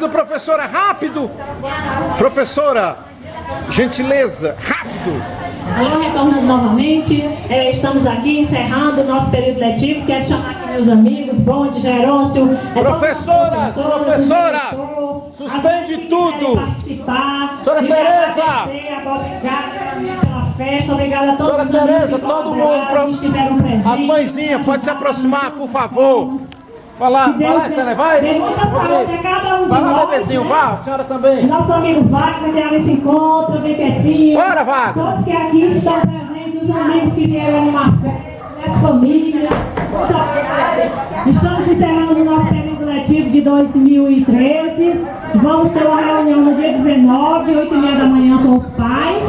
Rápido, professora, rápido! Professora, gentileza, rápido! Alô, retornando novamente, é, estamos aqui encerrando o nosso período letivo. Quero chamar aqui meus amigos, Bonde, Gerôncio. É, Professora, professora, suspende tudo. Participar. Senhora Tereza. Festa, obrigada a todos Senhora os amigos Tereza, todo mundo, presentes. As mãezinhas, pode se aproximar, por favor. Vai lá, vai lá, Sena, vai. dê muita saúde a cada um de Vai lá, nós, bebezinho, né? vá, a senhora também. Nosso amigo Wagner, que ela se encontra, bem quietinho. Bora, Wagner. Todos que aqui estão presentes, os amigos que vieram animar as famílias. Muito obrigada. Estamos encerrando o nosso período letivo de 2013. Vamos ter uma reunião no dia 19, 8 e meia da manhã com os pais.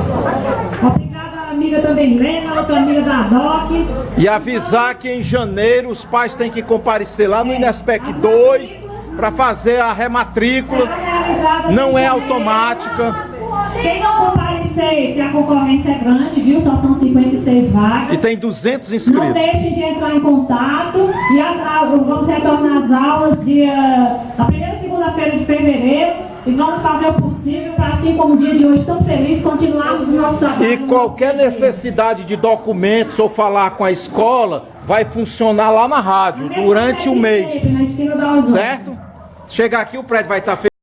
Amiga também Lena, outra amiga da DOC. E avisar que em janeiro os pais têm que comparecer lá no Inespec 2 para fazer a rematrícula. Não é automática. Quem não comparecer, que a concorrência é grande, viu? Só são 56 vagas. E tem 200 Não inscritos. deixem de entrar em contato e as aulas, vamos retornar às aulas dia, na primeira segunda-feira de fevereiro e vamos fazer o possível para, assim como o dia de hoje tão feliz, continuarmos o nosso trabalho. E qualquer necessidade de documentos ou falar com a escola vai funcionar lá na rádio durante o mês. Certo? Chegar aqui o prédio vai estar fechado.